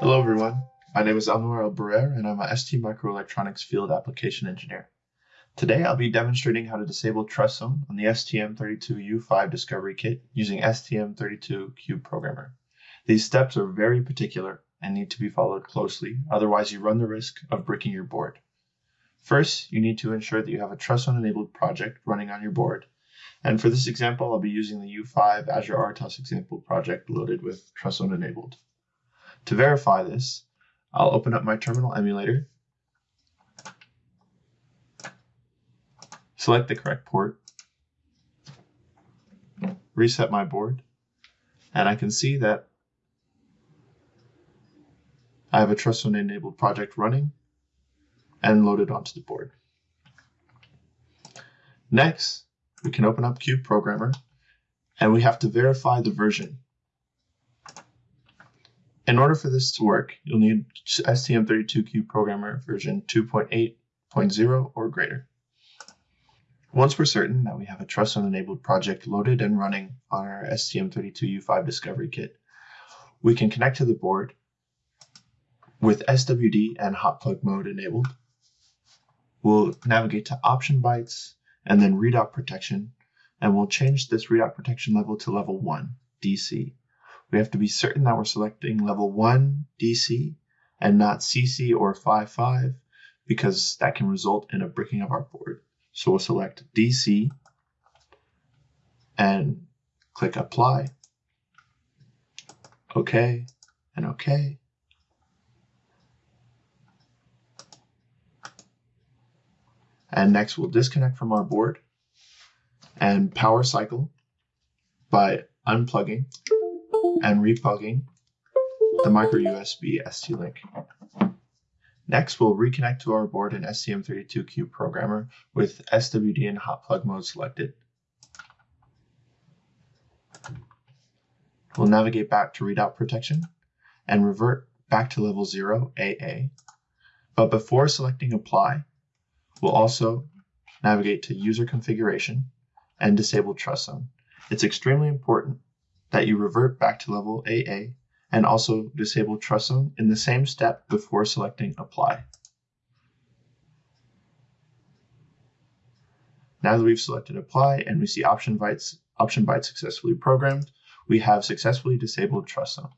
Hello everyone, my name is Anwar El and I'm a ST Microelectronics Field Application Engineer. Today I'll be demonstrating how to disable trust zone on the STM32U5 Discovery Kit using STM32Cube Programmer. These steps are very particular and need to be followed closely, otherwise you run the risk of bricking your board. First, you need to ensure that you have a trust zone enabled project running on your board. And for this example, I'll be using the U5 Azure RTOS example project loaded with trust zone enabled. To verify this, I'll open up my terminal emulator select the correct port, reset my board, and I can see that I have a trust zone enabled project running and loaded onto the board. Next, we can open up Cube Programmer and we have to verify the version. In order for this to work, you'll need STM32Cube Programmer version 2.8.0 or greater. Once we're certain that we have a trust zone enabled project loaded and running on our STM32U5 Discovery Kit, we can connect to the board with SWD and hot plug mode enabled. We'll navigate to option bytes and then readout protection, and we'll change this readout protection level to level 1, DC. We have to be certain that we're selecting level 1 DC and not CC or 5.5 because that can result in a breaking of our board. So we'll select DC and click apply. OK and OK. And next we'll disconnect from our board and power cycle by unplugging and replugging the micro USB ST-Link. Next, we'll reconnect to our board in STM32Cube Programmer with SWD and hot plug mode selected. We'll navigate back to readout protection and revert back to level 0 AA. But before selecting apply, we'll also navigate to user configuration and disable trust zone. It's extremely important that you revert back to level AA and also disable trust zone in the same step before selecting apply. Now that we've selected apply and we see option bytes, option bytes successfully programmed, we have successfully disabled trust zone.